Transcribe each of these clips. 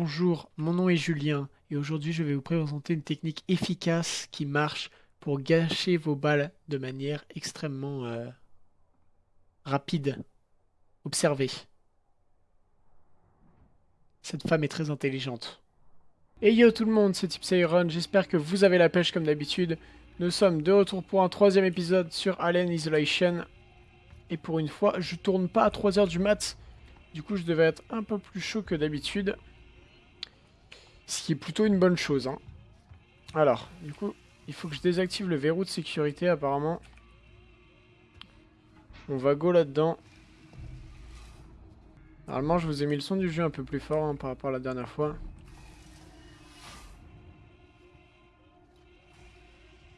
Bonjour, mon nom est Julien et aujourd'hui je vais vous présenter une technique efficace qui marche pour gâcher vos balles de manière extrêmement euh, rapide. Observez. Cette femme est très intelligente. Et yo tout le monde, c'est Tipsyron, j'espère que vous avez la pêche comme d'habitude. Nous sommes de retour pour un troisième épisode sur Alien Isolation. Et pour une fois, je tourne pas à 3h du mat. Du coup, je devais être un peu plus chaud que d'habitude. Ce qui est plutôt une bonne chose. Hein. Alors, du coup, il faut que je désactive le verrou de sécurité apparemment. On va go là-dedans. Normalement, je vous ai mis le son du jeu un peu plus fort hein, par rapport à la dernière fois.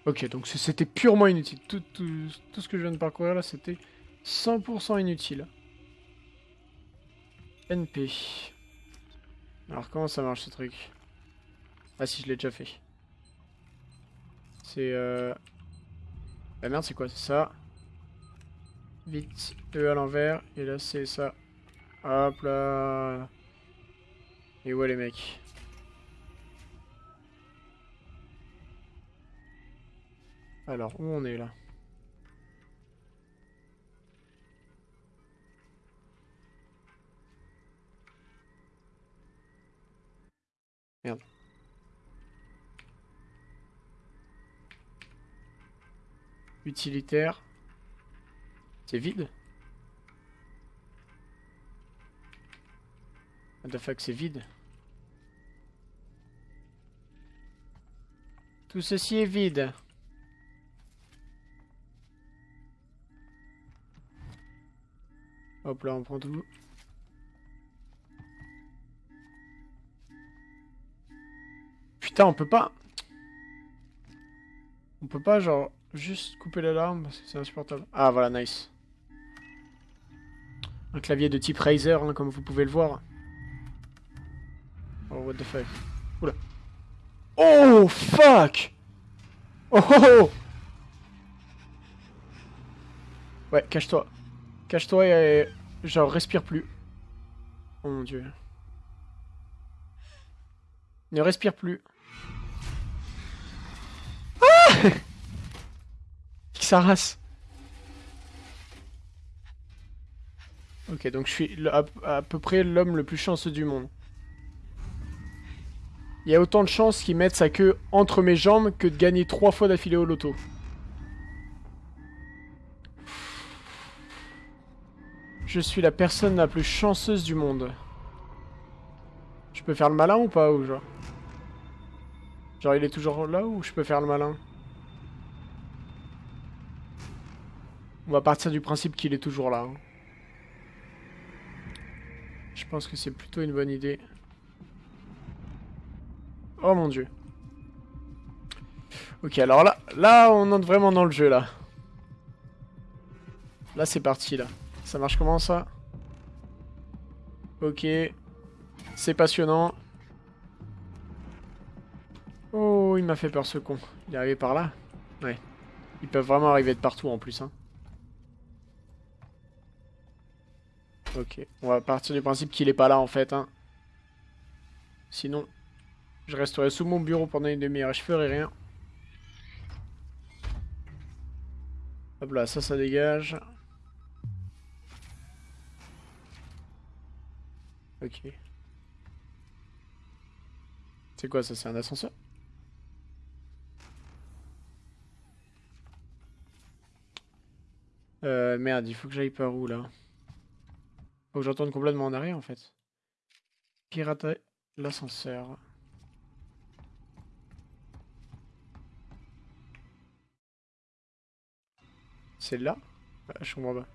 Ok, donc c'était purement inutile. Tout, tout, ce que je viens de parcourir là, c'était 100% inutile. NP. Alors, comment ça marche ce truc? Ah si, je l'ai déjà fait. C'est... Euh... La merde, c'est quoi? C'est ça. Vite, E à l'envers. Et là, c'est ça. Hop là. Et où les mecs? Alors, où on est là? Merde. Utilitaire. C'est vide What the c'est vide Tout ceci est vide. Hop là, on prend tout. Putain, on peut pas... On peut pas, genre... Juste couper l'alarme parce que c'est insupportable. Ah voilà, nice. Un clavier de type Razer, hein, comme vous pouvez le voir. Oh, what the fuck. Oula. Oh, fuck Oh, oh, oh Ouais, cache-toi. Cache-toi et... Genre, respire plus. Oh mon dieu. Ne respire plus. Ah sa race. Ok, donc je suis à, peu près l'homme le plus chanceux du monde. Il y a autant de chances qu'il mette sa queue entre mes jambes que de gagner trois fois d'affilée au loto. Je suis la personne la plus chanceuse du monde. Je peux faire le malin ou pas ou genre? Genre il est toujours là ou je peux faire le malin? On va partir du principe qu'il est toujours là. Hein. Je pense que c'est plutôt une bonne idée. Oh mon dieu. Ok, alors là, là, on entre vraiment dans le jeu, là. Là, c'est parti, là. Ça marche comment, ça? Ok. C'est passionnant. Oh, il m'a fait peur, ce con. Il est arrivé par là? Ouais. Ils peuvent vraiment arriver de partout, en plus, hein. Ok, on va partir du principe qu'il est pas là en fait. Hein. Sinon, je resterai sous mon bureau pendant une demi-heure je ferai rien. Hop là, ça, ça dégage. Ok. C'est quoi ça C'est un ascenseur? Euh, merde, il faut que j'aille par où là? Faut que j'entende complètement en arrière en fait. Pirater l'ascenseur. C'est là? Je comprends pas.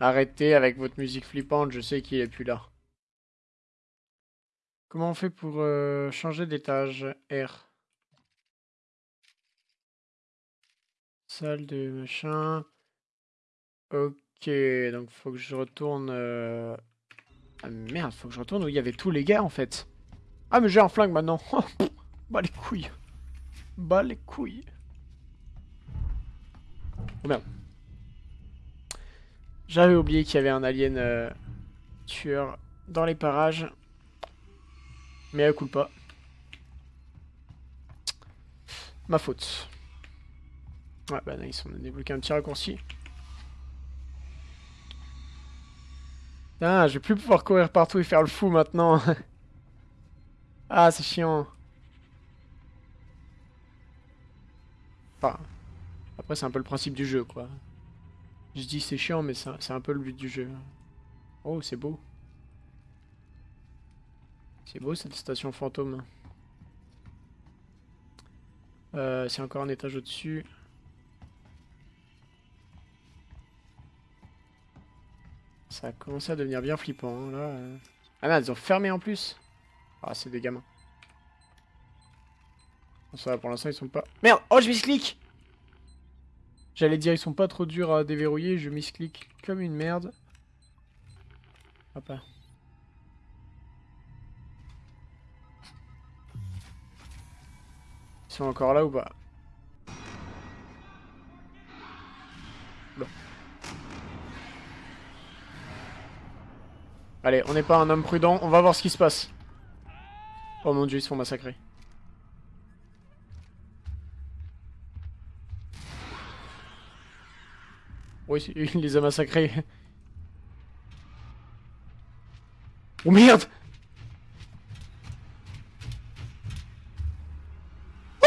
Arrêtez avec votre musique flippante, je sais qu'il est plus là. Comment on fait pour euh, changer d'étage? R Salle de machin. Ok. Ok, donc faut que je retourne... Euh, ah merde, faut que je retourne où il y avait tous les gars en fait. Ah mais j'ai un flingue maintenant. bah les couilles. Bah les couilles. Oh merde. J'avais oublié qu'il y avait un alien euh, tueur dans les parages. Mais elle coule pas. Ma faute. Ouais, bah nice, on a débloqué un petit raccourci. Ah, je vais plus pouvoir courir partout et faire le fou maintenant. ah, c'est chiant. Enfin, après c'est un peu le principe du jeu, quoi. Je dis c'est chiant, mais c'est un peu le but du jeu. Oh, c'est beau. C'est beau cette station fantôme. Euh, c'est encore un étage au-dessus. Ça a commencé à devenir bien flippant, hein, là. Euh. Ah merde, ils ont fermé en plus Ah, c'est des gamins. ça va, pour l'instant, ils sont pas... Merde Oh, je misclick J'allais dire, ils sont pas trop durs à déverrouiller, je misclick comme une merde. Hop là. Ils sont encore là ou pas? Allez, on n'est pas un homme prudent, on va voir ce qui se passe. Oh mon dieu, ils se font massacrer. Oui, il les a massacrés. Oh merde oh,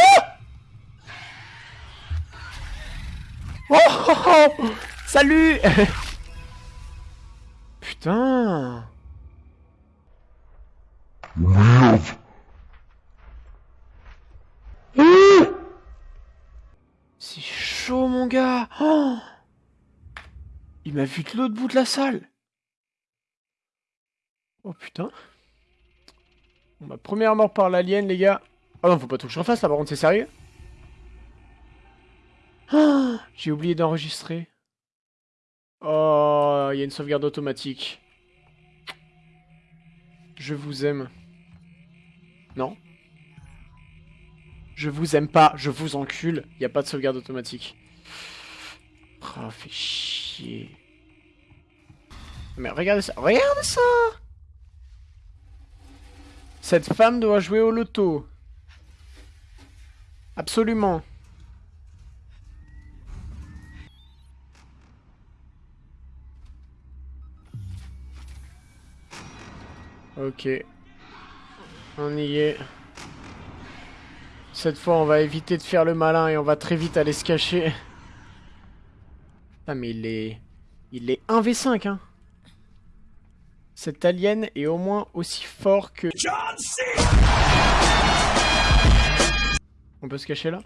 oh, oh Salut m'a vu de l'autre bout de la salle Oh putain Ma première mort par l'alien les gars Ah non faut pas tout que je refasse là par contre c'est sérieux oh J'ai oublié d'enregistrer Oh, il y a une sauvegarde automatique. Je vous aime. Non Je vous aime pas, je vous encule. Il n'y a pas de sauvegarde automatique. Oh, fait chier. Mais regardez ça, regardez ça Cette femme doit jouer au loto. Absolument. Ok. On y est. Cette fois, on va éviter de faire le malin et on va très vite aller se cacher. Ah, mais il est... Il est 1v5, hein. Cet alien est au moins aussi fort que... On peut se cacher là?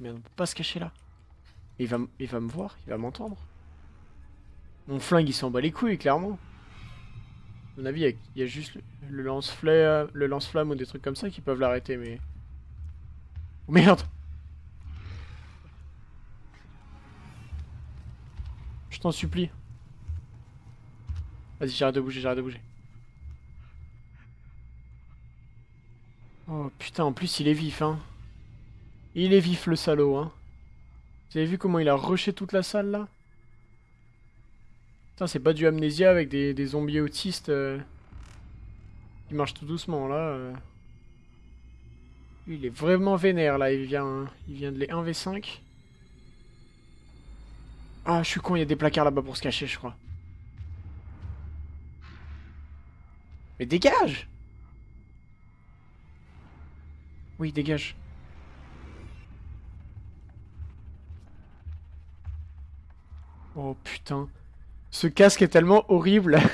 Mais on peut pas se cacher là. Il va, il va me voir, il va m'entendre. Mon flingue, il s'en bat les couilles, clairement mon avis, il y, a juste le lance-flamme le lance ou des trucs comme ça qui peuvent l'arrêter, mais... Oh, merde Je t'en supplie. Vas-y, j'arrête de bouger, j'arrête de bouger. Oh putain, en plus il est vif, hein. Il est vif le salaud, hein. Vous avez vu comment il a rushé toute la salle, là? C'est pas du amnésia avec des, zombies autistes euh, qui marchent tout doucement, là. Euh. Il est vraiment vénère, là. Il vient, il vient de les 1v5. Ah, je suis con, il y a des placards là-bas pour se cacher, je crois. Mais dégage Oui, dégage. Oh putain. Ce casque est tellement horrible.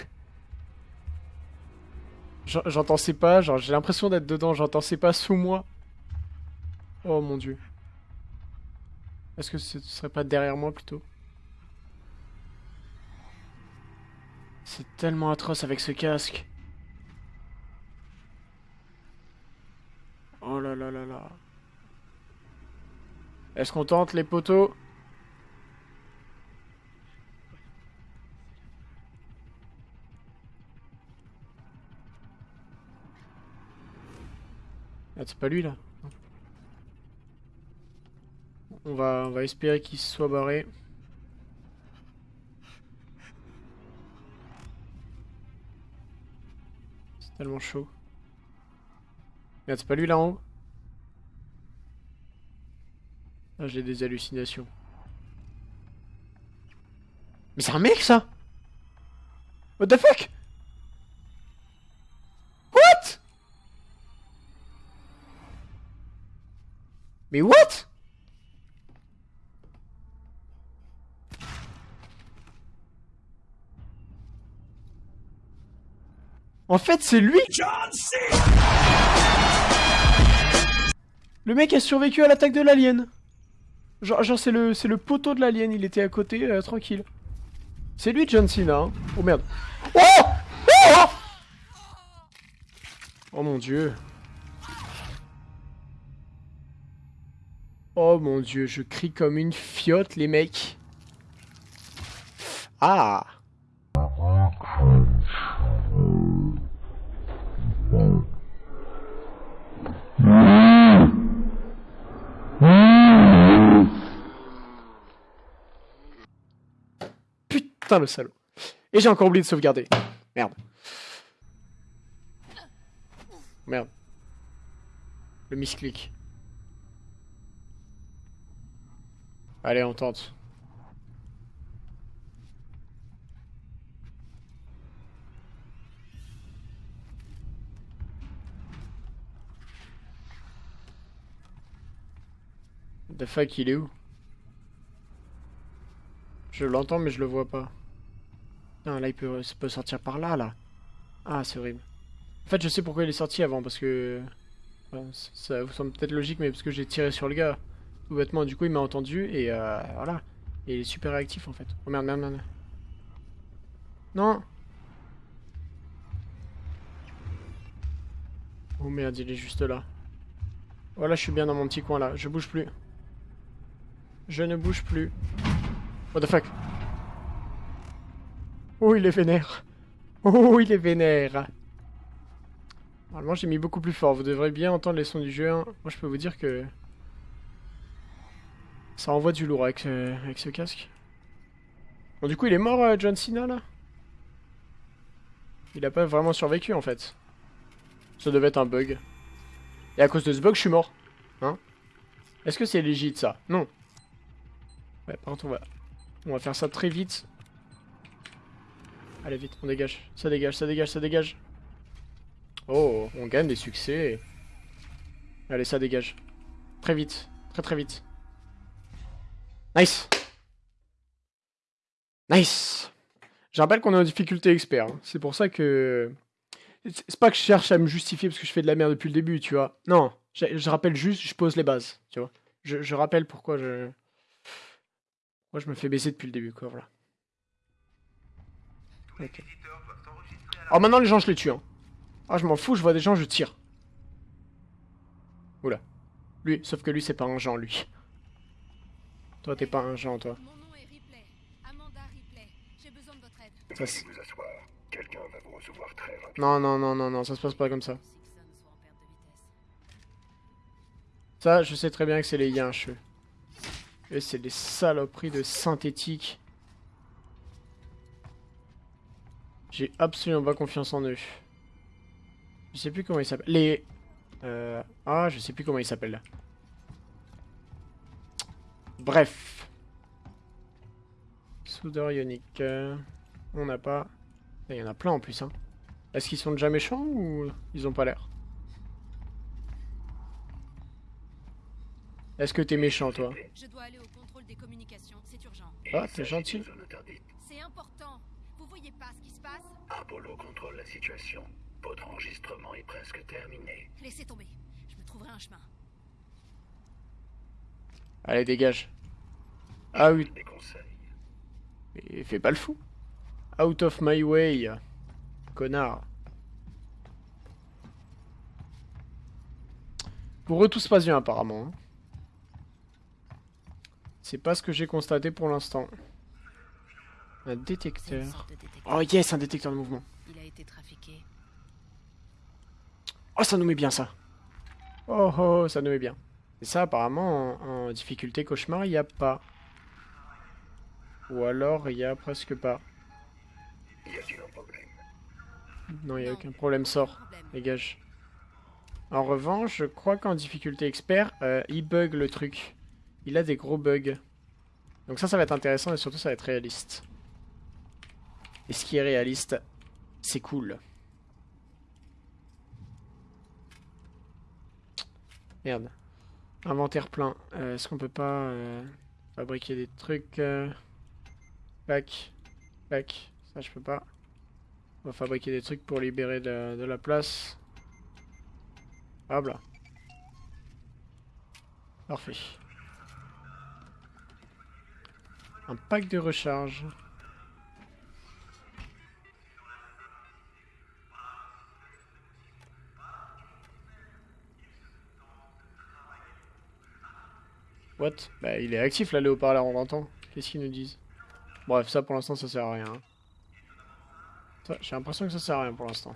J'entends ses pas, genre j'ai l'impression d'être dedans, j'entends ses pas sous moi. Oh mon dieu. Est-ce que ce serait pas derrière moi plutôt? C'est tellement atroce avec ce casque. Oh là là là là. Est-ce qu'on tente les poteaux Ah, c'est pas lui là on va, on va espérer qu'il soit barré. Tellement chaud. Merde, c'est pas lui là en haut Ah, j'ai des hallucinations. Mais c'est un mec ça! What the fuck! What! Mais what! En fait, c'est lui! Le mec a survécu à l'attaque de l'alien. Genre, c'est le, le poteau de l'alien, il était à côté, euh, tranquille. C'est lui John Cena, hein. Oh merde. Oh Oh Oh mon dieu. Oh mon dieu, je crie comme une fiotte, les mecs. Ah Putain le salaud. Et j'ai encore oublié de sauvegarder. Merde. Merde. Le misclick. Allez, on tente. The fuck, il est où? Je l'entends, mais je le vois pas. Non, là, il peut, peut sortir par là, là. Ah, c'est horrible. En fait, je sais pourquoi il est sorti avant, parce que... ça vous semble peut-être logique, mais parce que j'ai tiré sur le gars. Tout bêtement, du coup, il m'a entendu, et euh, voilà. Et il est super réactif, en fait. Oh merde, merde, merde. Non Oh merde, il est juste là. Voilà, je suis bien dans mon petit coin, là. Je bouge plus. Je ne bouge plus. What the fuck? Oh, il est vénère. Oh, il est vénère. Normalement, j'ai mis beaucoup plus fort. Vous devrez bien entendre les sons du jeu. Hein. Moi, je peux vous dire que... Ça envoie du lourd avec, ce casque. Bon, du coup, il est mort, euh, John Cena, là? Il a pas vraiment survécu, en fait. Ça devait être un bug. Et à cause de ce bug, je suis mort. Hein? Est-ce que c'est légit, ça? Non. Ouais, par contre, on va... On va faire ça très vite. Allez, vite, on dégage. Ça dégage, ça dégage, ça dégage. Oh, on gagne des succès. Allez, ça dégage. Très vite. Très très vite. Nice Nice Je rappelle qu'on est en difficulté expert. Hein. C'est pour ça que... C'est pas que je cherche à me justifier parce que je fais de la merde depuis le début, tu vois. Non, je, rappelle juste, je pose les bases, tu vois. Je, je rappelle pourquoi je... Moi, je me fais baisser depuis le début, quoi, voilà. Ok. Alors maintenant, les gens, je les tue, hein. Ah, je m'en fous, je vois des gens, je tire. Oula. Lui, sauf que lui, c'est pas un Jean, lui. Toi, t'es pas un Jean, toi. Mon nom est Ripley. Amanda Ripley. J'ai besoin de votre aide. Ça, vous asseoir. Quelqu'un va vous recevoir très rapidement. Non, non, non, non, non, ça se passe pas comme ça. Ça, je sais très bien que c'est les yinches. Et c'est des saloperies de synthétique. J'ai absolument pas confiance en eux. Je sais plus comment ils s'appellent. Les... Euh... Ah, je sais plus comment ils s'appellent. Bref. Soudeur ionique. On n'a pas... Il y en a plein en plus. Hein. Est-ce qu'ils sont déjà méchants ou ils ont pas l'air? Est-ce que t'es méchant, toi Je dois aller au contrôle des communications, c'est urgent. Ah, t'es gentil. C'est important. Vous voyez pas ce qui se passe Apollo contrôle la situation. Votre enregistrement est presque terminé. Laissez tomber. Je me trouverai un chemin. Allez, dégage. Ah oui. Des conseils. Mais fais pas le fou. Out of my way. Connard. Pour eux, tout se passe bien, apparemment. Hein. C'est pas ce que j'ai constaté pour l'instant. Un détecteur. Oh yes, un détecteur de mouvement. Il a été trafiqué. Oh, ça nous met bien ça. Oh oh, ça nous met bien. Et ça, apparemment, en, difficulté cauchemar, il n'y a pas. Ou alors, il y a presque pas. Non, il n'y a aucun problème, sort. Dégage. En revanche, je crois qu'en difficulté expert, euh, il bug le truc. Il a des gros bugs. Donc ça, ça va être intéressant et surtout ça va être réaliste. Et ce qui est réaliste, c'est cool. Merde. Inventaire plein. Euh, est-ce qu'on peut pas euh, fabriquer des trucs Back. Back? Ça, je peux pas. On va fabriquer des trucs pour libérer de, la place. Hop là. Parfait. Un pack de recharge. What? Bah il est actif là le haut-parleur, on l'entend. Qu'est-ce qu'ils nous disent? Bref, ça pour l'instant ça sert à rien. J'ai l'impression que ça sert à rien pour l'instant.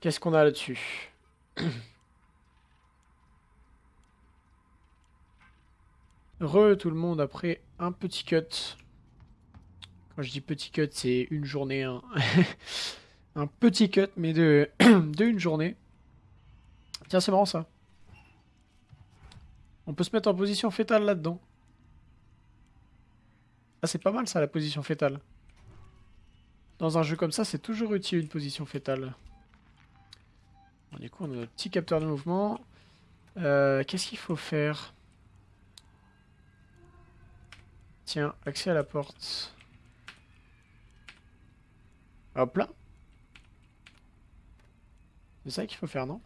Qu'est-ce qu'on a là-dessus? Re tout le monde après un petit cut. Quand je dis petit cut, c'est une journée. Hein. un petit cut, mais de, une journée. Tiens, c'est marrant ça. On peut se mettre en position fétale là-dedans. Ah, c'est pas mal ça, la position fétale. Dans un jeu comme ça, c'est toujours utile une position fétale. du coup, on a notre petit capteur de mouvement. Euh, qu'est-ce qu'il faut faire? Tiens, accès à la porte. Hop là. C'est ça qu'il faut faire, non?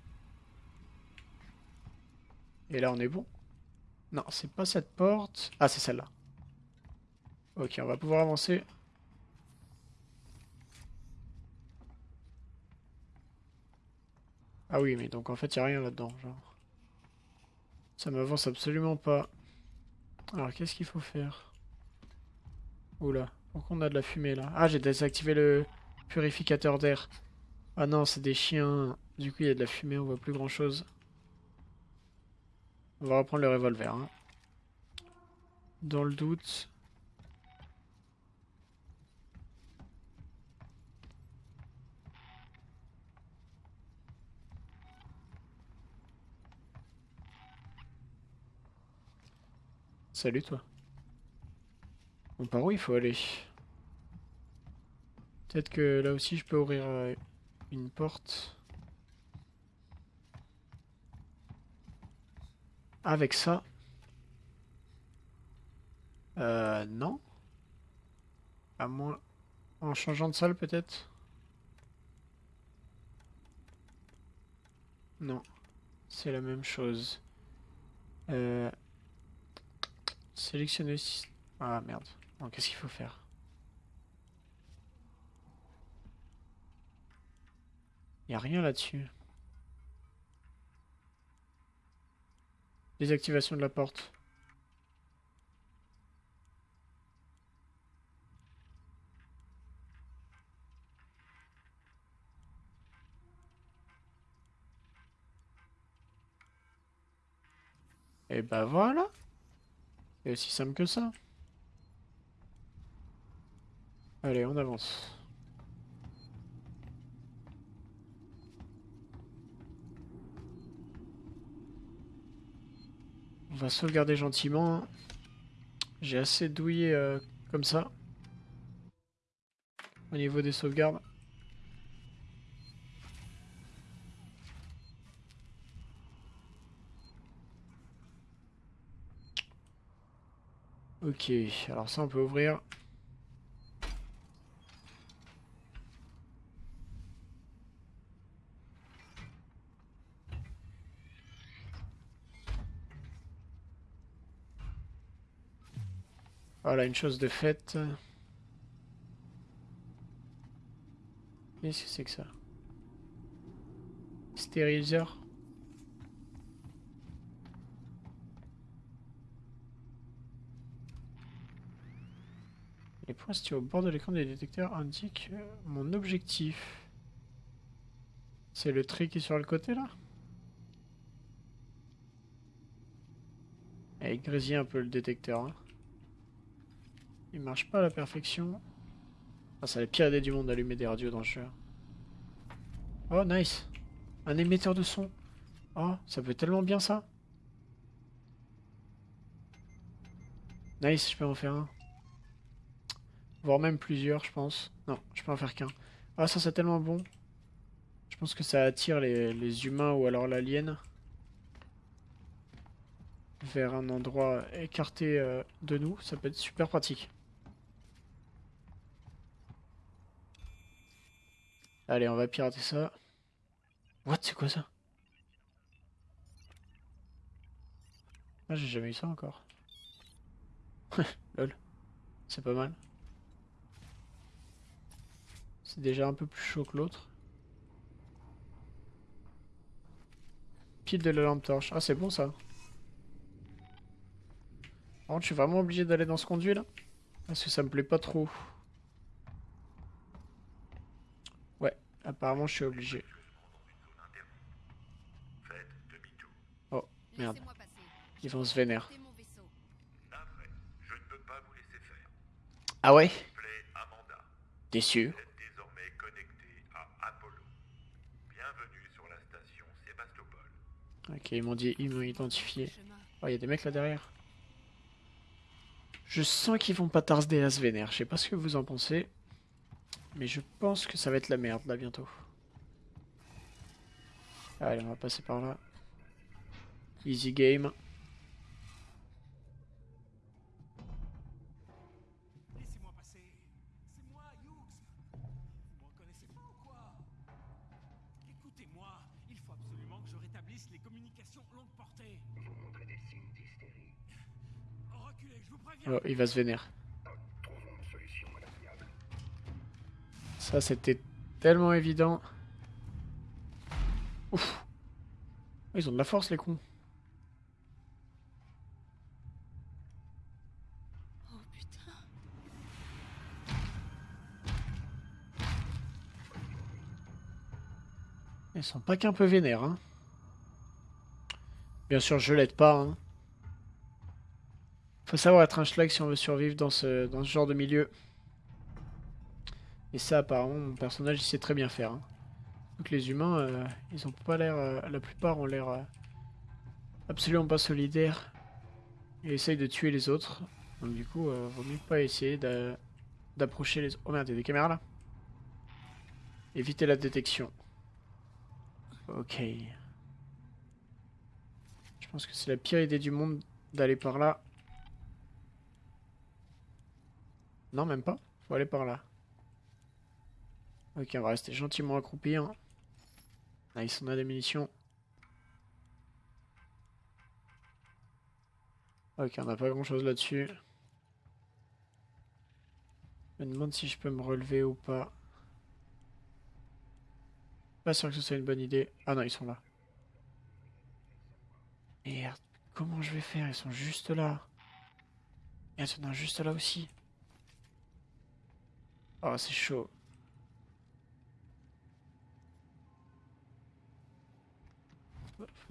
Et là, on est bon? Non, c'est pas cette porte. Ah, c'est celle-là. Ok, on va pouvoir avancer. Ah oui, mais donc en fait, il a rien là-dedans, genre. Ça m'avance absolument pas. Alors, qu'est-ce qu'il faut faire? Oula, pourquoi on a de la fumée, là Ah, j'ai désactivé le purificateur d'air. Ah non, c'est des chiens. Du coup, il y a de la fumée, on voit plus grand-chose. On va reprendre le revolver. Hein. Dans le doute, Salut toi. Par où il faut aller? Peut-être que là aussi je peux ouvrir euh, une porte. Avec ça. Euh, non. À moins... En changeant de salle peut-être? Non. C'est la même chose. Euh... Sélectionner... Ah merde. Qu'est-ce qu'il faut faire? Il a rien là-dessus. Désactivation de la porte. Et bah voilà c'est aussi simple que ça. Allez, on avance. On va sauvegarder gentiment. J'ai assez douillé euh, comme ça. Au niveau des sauvegardes. Ok, alors ça on peut ouvrir. Voilà, une chose de faite. Qu'est-ce que c'est que ça? Stériliseur Les points situés au bord de l'écran des détecteurs indiquent euh, mon objectif. C'est le tri qui est sur le côté là? Et il grésille un peu le détecteur. Hein. Il marche pas à la perfection. Ah, c'est la pire idée du monde d'allumer des radios dans le jeu. Oh, nice. Un émetteur de son. Oh, ça peut tellement bien ça. Nice, je peux en faire un. Voire même plusieurs, je pense. Non, je peux en faire qu'un. Ah, ça c'est tellement bon. Je pense que ça attire les, humains ou alors l'alien. Vers un endroit écarté euh, de nous. Ça peut être super pratique. Allez, on va pirater ça. What, c'est quoi ça? Ah, j'ai jamais eu ça encore. Lol. C'est pas mal. C'est déjà un peu plus chaud que l'autre. Pile de la lampe torche. Ah, c'est bon ça. Par je suis vraiment obligé d'aller dans ce conduit là Parce que ça me plaît pas trop. Ouais, apparemment je suis obligé. Oh, merde. Ils vont se vénérer. Ah ouais? Déçu. Ok, ils m'ont dit, ils m'ont identifié. Oh, il y a des mecs là derrière. Je sens qu'ils vont pas tarder à se vénère. Je sais pas ce que vous en pensez. Mais je pense que ça va être la merde là bientôt. Allez, on va passer par là. Easy game. Oh, il va se vénérer. Ça, c'était tellement évident. Ouf. Ils ont de la force, les cons. Oh putain. Ils sont pas qu'un peu vénères, hein. Bien sûr, je l'aide pas, hein. Faut savoir être un schlag si on veut survivre dans ce, dans ce genre de milieu. Et ça, apparemment, mon personnage, il sait très bien faire. Hein. Donc les humains, euh, ils ont pas l'air... Euh, la plupart ont l'air euh, absolument pas solidaires. Et essayent de tuer les autres. Donc du coup, vaut mieux pas essayer d'approcher les... Oh merde, il y a des caméras là Éviter la détection. Ok. Je pense que c'est la pire idée du monde d'aller par là. Non, même pas. Faut aller par là. Ok, on va rester gentiment accroupi. Hein. Nice, on a des munitions. Ok, on n'a pas grand chose là-dessus. Je me demande si je peux me relever ou pas. Pas sûr que ce soit une bonne idée. Ah non, ils sont là. Merde, comment je vais faire? Ils sont juste là. Et ils sont juste là aussi. Oh, c'est chaud.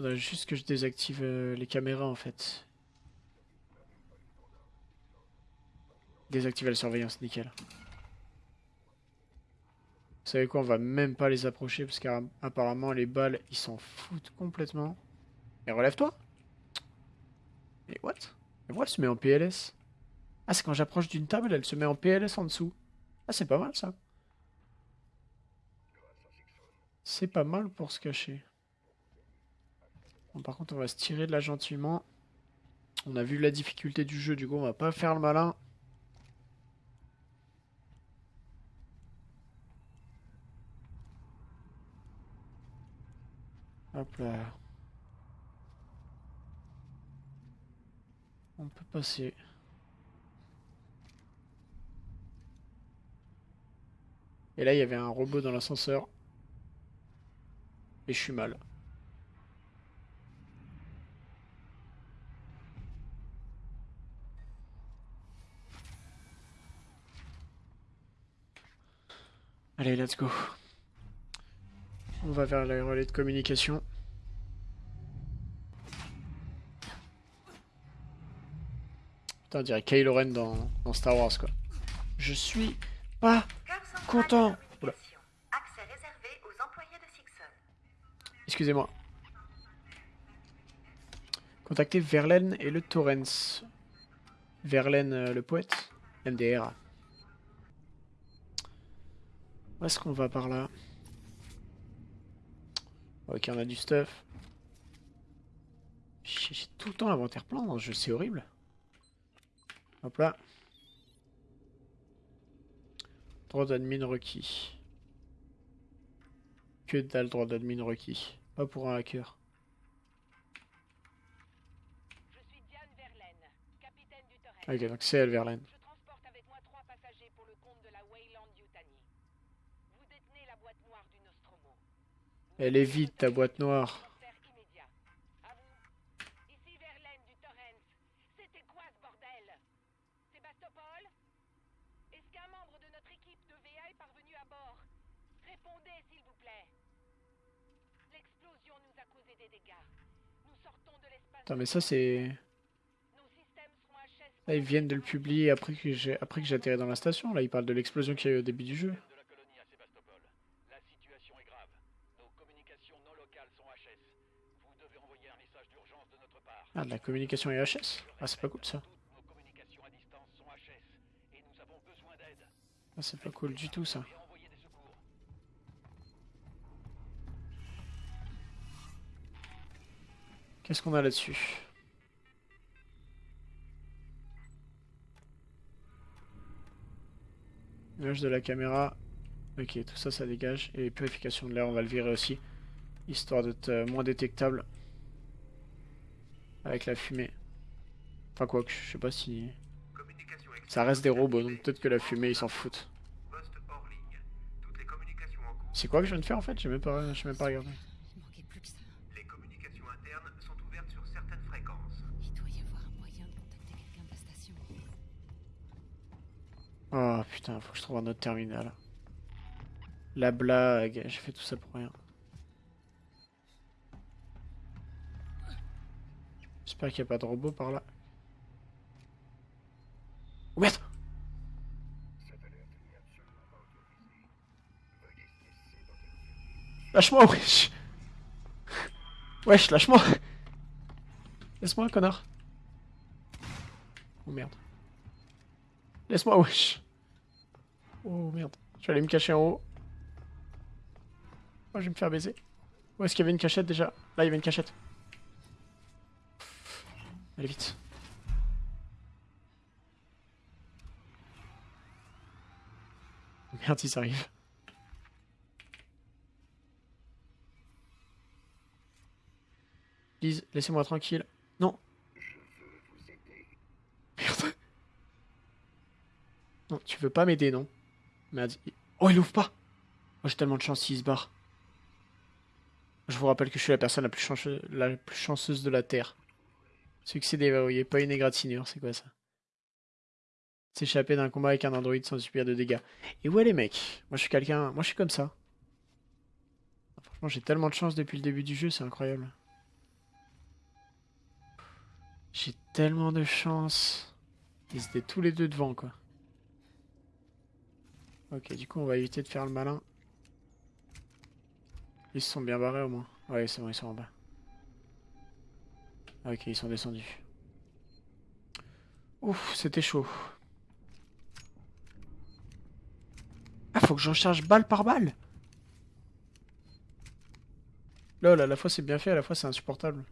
Juste que je désactive euh, les caméras en fait. Désactiver la surveillance, nickel. Vous savez quoi, on va même pas les approcher parce qu'apparemment les balles, ils s'en foutent complètement. Et relève-toi Et what? What elle se met en PLS Ah, c'est quand j'approche d'une table, elle se met en PLS en dessous. Ah, c'est pas mal ça. C'est pas mal pour se cacher. Par contre, on va se tirer de là gentiment. On a vu la difficulté du jeu, du coup, on va pas faire le malin. Hop là. On peut passer. Et là, il y avait un robot dans l'ascenseur. Et je suis mal. Allez, let's go. On va vers le relais de communication. Putain, on dirait Kylo Ren dans, dans Star Wars, quoi. Je suis pas Content. Excusez-moi. Contactez Verlaine et le Torrens. Verlaine, euh, le poète. MDR. Où est-ce qu'on va par là? Ok, on a du stuff. J'ai tout le temps l'inventaire plein dans ce jeu, c'est horrible. Hop là. Droit d'admin requis. Que dalle droit d'admin requis. Pas pour un hacker. Ok, donc c'est elle, Verlaine. Des dégâts. Nous sortons de l'espace. Attends, mais ça c'est... Là, ils viennent de le publier après que j'ai après que j'ai atterri dans la station. Là, ils parlent de l'explosion qu'il y a eu au début du jeu. de la colonie à Sébastopol. La situation est grave. Nos communications non locales sont HS. Vous devez envoyer un message d'urgence de notre part. Ah, de la communication EHS Ah, c'est pas cool ça. HS et. Ah, c'est pas cool du tout ça. Et. Qu'est-ce qu'on a là-dessus? Image de la caméra. Ok, tout ça, ça dégage. Et purification de l'air, on va le virer aussi. Histoire d'être euh, moins détectable. Avec la fumée. Enfin, quoi que, je sais pas si... Ça reste des robots, donc peut-être que la fumée, ils s'en foutent. C'est quoi que je viens de faire en fait? J'ai même pas, même pas regardé. Oh putain, faut que je trouve un autre terminal. La blague, j'ai fait tout ça pour rien. J'espère qu'il n'y a pas de robot par là. Oh merde Lâche-moi, wesh Wesh, lâche-moi Laisse-moi, connard Oh merde. Laisse-moi, wesh Oh merde. Je vais aller me cacher en haut. Moi, je vais me faire baiser. Où est-ce qu'il y avait une cachette déjà? Là, il y avait une cachette. Allez, vite. Merde, ils arrivent. Lise, laissez-moi tranquille. Non. Merde. Non, tu veux pas m'aider, non? Merde. Oh, il ouvre pas Oh, j'ai tellement de chance s'il se barre. Je vous rappelle que je suis la personne la plus, la plus chanceuse de la Terre. Succès déverrouillé, pas une égratignure, c'est quoi ça? S'échapper d'un combat avec un androïde sans subir de dégâts. Et ouais les mecs, moi je suis quelqu'un, moi je suis comme ça. Franchement j'ai tellement de chance depuis le début du jeu, c'est incroyable. J'ai tellement de chance. Ils étaient tous les deux devant quoi. Ok, du coup on va éviter de faire le malin. Ils se sont bien barrés au moins. Ouais, c'est bon, ils sont en bas. Ok, ils sont descendus. Ouf, c'était chaud. Ah, faut que j'en charge balle par balle Lol, à la fois c'est bien fait, à la fois c'est insupportable.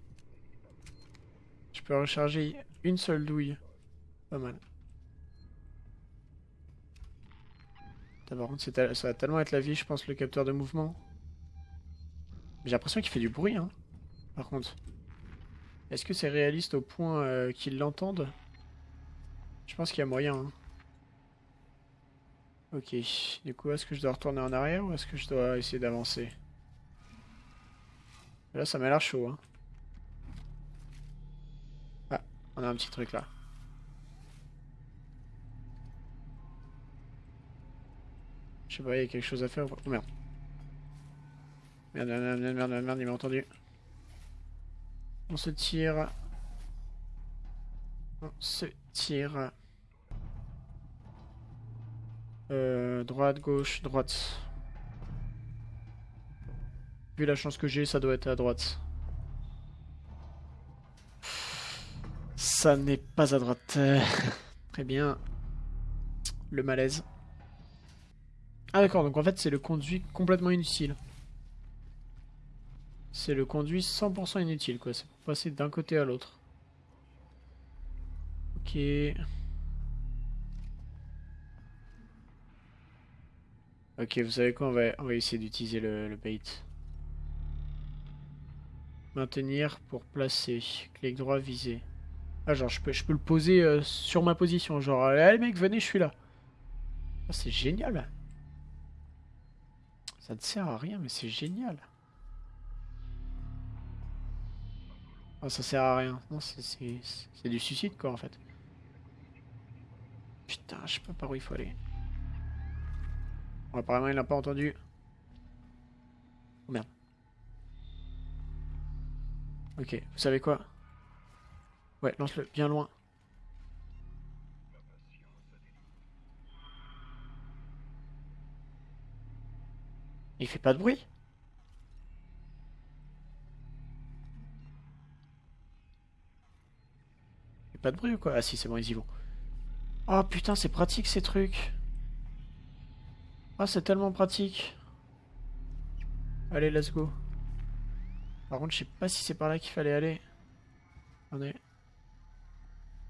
Je peux recharger une seule douille. Pas mal. Par contre, ça va tellement être la vie, je pense, le capteur de mouvement. J'ai l'impression qu'il fait du bruit, hein. Par contre. Est-ce que c'est réaliste au point euh, qu'ils l'entendent? Je pense qu'il y a moyen. hein. Ok. Du coup, est-ce que je dois retourner en arrière ou est-ce que je dois essayer d'avancer? Là, ça m'a l'air chaud. Hein. Ah, on a un petit truc là. Je sais pas, il y a quelque chose à faire ou pas Oh merde. Merde, merde, merde, merde, merde, merde, il m'a entendu. On se tire. On se tire. Euh, droite, gauche, droite. Vu la chance que j'ai, ça doit être à droite. Ça n'est pas à droite. Très bien. Le malaise. Ah d'accord, donc en fait c'est le conduit complètement inutile. C'est le conduit 100% inutile quoi, c'est pour passer d'un côté à l'autre. Ok. Ok, vous savez quoi, on va, on va essayer d'utiliser le, le bait. Maintenir pour placer. Clic droit, viser. Ah genre je peux, je peux le poser euh, sur ma position. Genre, allez mec, venez, je suis là. Ah, c'est génial. Ça ne sert à rien, mais c'est génial. Ah, ça sert à rien. Non, c'est- du suicide, quoi, en fait. Putain, je sais pas par où il faut aller. Bon, apparemment, il l'a pas entendu. Oh merde. Ok, vous savez quoi? Ouais, lance-le bien loin. Il fait pas de bruit Il fait pas de bruit ou quoi? Ah si, c'est bon, ils y vont. Oh putain, c'est pratique ces trucs. Ah, c'est tellement pratique. Allez, let's go. Par contre, je sais pas si c'est par là qu'il fallait aller. Attendez.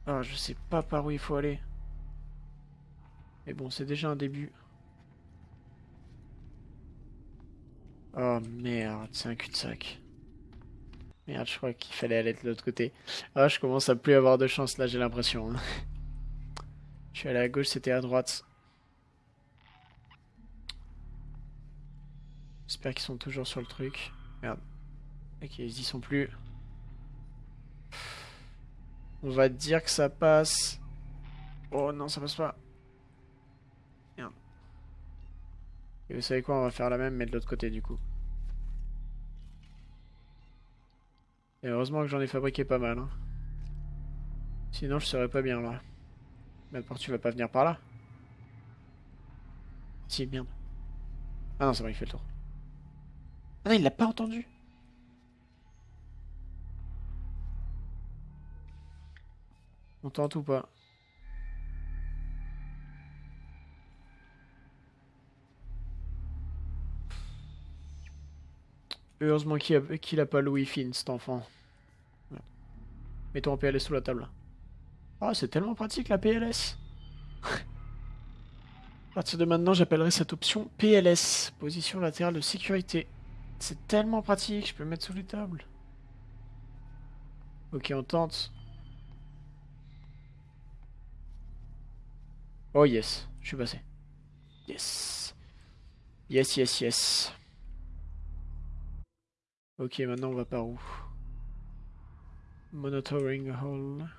Ah, je sais pas par où il faut aller. Mais bon, c'est déjà un début. Oh merde, c'est un cul-de-sac. Merde, je crois qu'il fallait aller de l'autre côté. Ah, je commence à plus avoir de chance là, j'ai l'impression. Je suis allé à gauche, c'était à droite. J'espère qu'ils sont toujours sur le truc. Merde. Ok, ils y sont plus. On va dire que ça passe. Oh non, ça passe pas. Merde. Et vous savez quoi, on va faire la même, mais de l'autre côté du coup. Et heureusement que j'en ai fabriqué pas mal. hein. Sinon, je serais pas bien là. Mais pourquoi tu vas pas venir par là Si, merde. Ah non, c'est bon, il fait le tour. Ah non, il l'a pas entendu. On tente ou pas Heureusement qu'il a, pas le Wi-Fi, cet enfant. Ouais. Mets-toi en PLS sous la table. Ah, c'est tellement pratique la PLS. à partir de maintenant, j'appellerai cette option PLS, position latérale de sécurité. C'est tellement pratique, je peux mettre sous les tables. Ok, on tente. Oh yes, je suis passé. Yes. Yes, yes, yes. Ok, maintenant on va par où? Monitoring hall.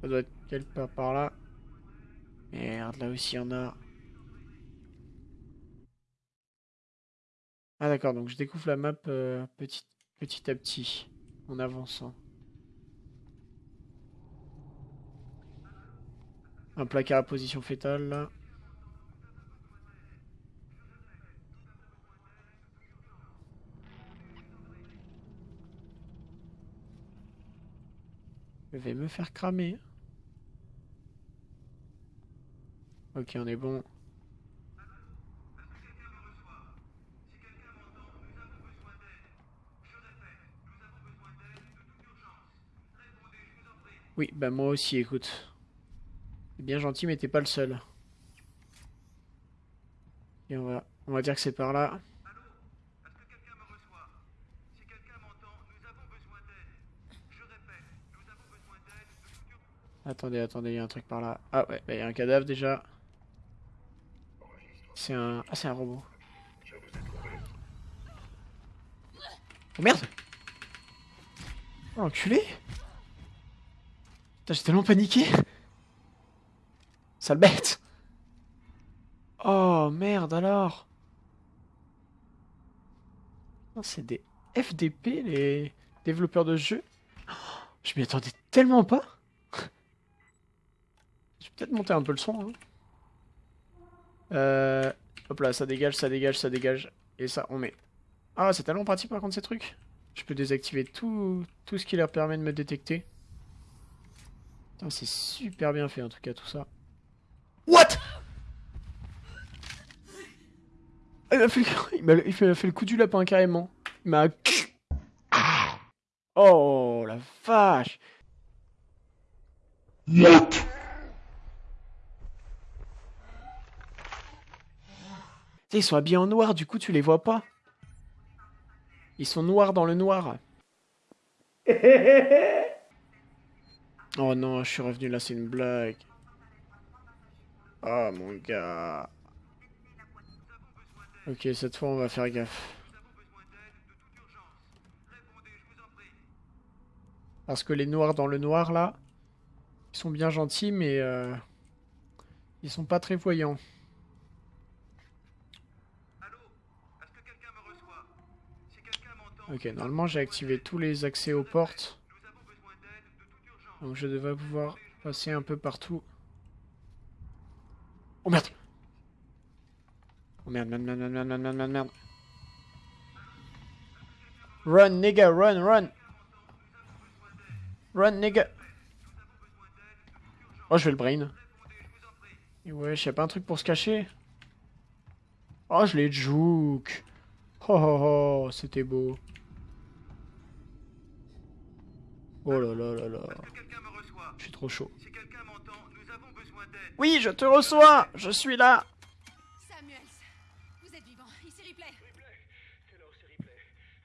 Ça doit être quelque part par là. Merde, là aussi il y en a. Ah d'accord, donc je découvre la map euh, petit, petit à petit, en avançant. Un placard à position fétale là. Je vais me faire cramer. Ok, on est bon. Oui, bah moi aussi, écoute. Bien gentil, mais t'es pas le seul. Et on va dire que c'est par là. Est-ce que quelqu'un me reçoit Si quelqu'un m'entend, nous avons besoin d'aide. Je répète, nous avons besoin d'aide de toute urgence. Attendez, attendez, il y a un truc par là. Ah ouais, bah, il y a un cadavre déjà. C'est un... Ah, c'est un robot. Oh merde Oh enculé Putain, j'ai tellement paniqué Sale bête Oh merde alors Non, C'est des FDP, les développeurs de jeux. Oh, Je m'y attendais tellement pas peut-être monter un peu le son. hein. Euh, Hop là, ça dégage, ça dégage, ça dégage. Et ça, on met. Ah, c'est tellement pratique par contre ces trucs. Je peux désactiver tout, tout ce qui leur permet de me détecter. Putain, c'est super bien fait en tout cas tout ça. What? Il m'a fait, fait le coup du lapin carrément. Il m'a... Oh la vache Tu Ils sont habillés en noir, du coup tu les vois pas. Ils sont noirs dans le noir. Oh non, je suis revenu là, c'est une blague. Oh mon gars. Ok, cette fois on va faire gaffe. Parce que les noirs dans le noir là, ils sont bien gentils mais euh, ils sont pas très voyants. Allô Est-ce que quelqu'un me reçoit Si quelqu'un m'entend, Ok, normalement j'ai activé tous les accès aux portes. Donc je devrais pouvoir passer un peu partout. Oh merde Oh merde, merde, merde, merde, merde, merde, merde, merde. Run, nigga, run, run Run, nigga Oh, je vais le brain. Et ouais, a pas un truc pour se cacher Oh, je l'ai juke Oh, oh, oh, c'était beau. Oh là là là là. Je suis trop chaud. Si quelqu'un m'entend, nous avons besoin d'aide. Oui, je te reçois Je suis là Samuels, vous êtes vivant. Ici Ripley. Taylor, c'est Ripley?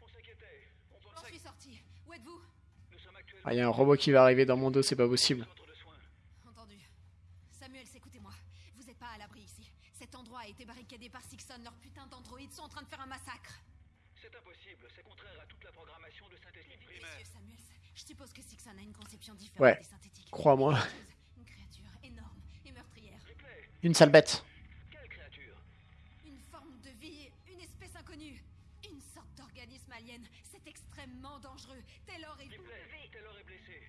On s'inquiétait. On J'en pensait suis sorti. Où êtes-vous? Que nous sommes actuellement Ah, y a un robot qui va arriver dans mon dos, c'est pas possible. Entendu. Samuels, écoutez-moi. Vous n'êtes pas à l'abri ici. Cet endroit a été barricadé par Sixon. Leurs putains d'androïdes sont en train de faire un massacre. C'est impossible. C'est contraire à toute la programmation de synthétique primaire. Je suppose que Sixon a une conception différente Ouais. des synthétiques. Crois-moi. Une créature énorme et meurtrière. Une sale bête. quelle créature? Une forme de vie, une espèce inconnue. Une sorte d'organisme alien. C'est extrêmement dangereux. Taylor est... Ripley, Taylor est blessée.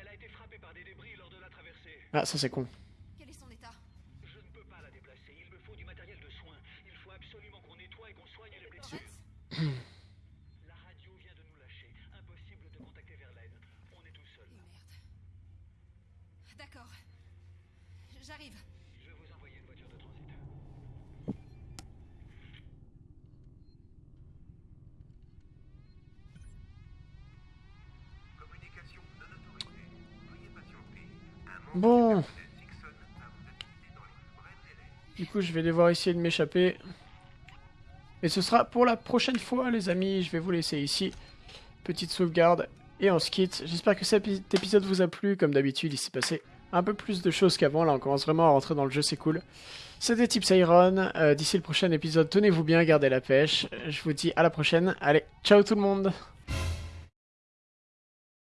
Elle a été frappée par des débris lors de la traversée. Ah, ça c'est con. Quel est son état? Je ne peux pas la déplacer. Il me faut du matériel de soins. Il faut absolument qu'on nettoie et qu'on soigne les blessures. Torrance La radio vient de nous lâcher. Impossible de contacter Verlaine. On est tout seul. Et merde. D'accord. J'arrive. Je vais vous envoyer une voiture de transit. Communication non autorisée. Veuillez patienter. Un Bon, du coup je vais devoir essayer de m'échapper. Et ce sera pour la prochaine fois les amis, je vais vous laisser ici. Petite sauvegarde et on se quitte. J'espère que cet épi- épisode vous a plu. Comme d'habitude, il s'est passé un peu plus de choses qu'avant. Là, on commence vraiment à rentrer dans le jeu, c'est cool. C'était Tips Iron. Euh, D'ici le prochain épisode, tenez-vous bien, gardez la pêche. Je vous dis à la prochaine. Allez, ciao tout le monde